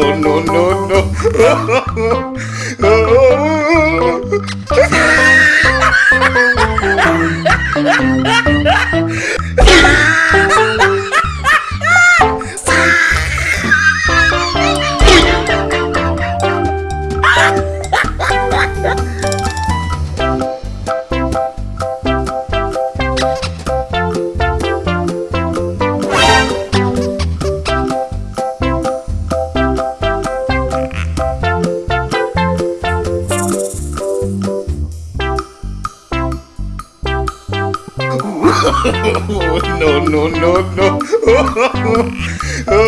no, no, no. no, no, no, no.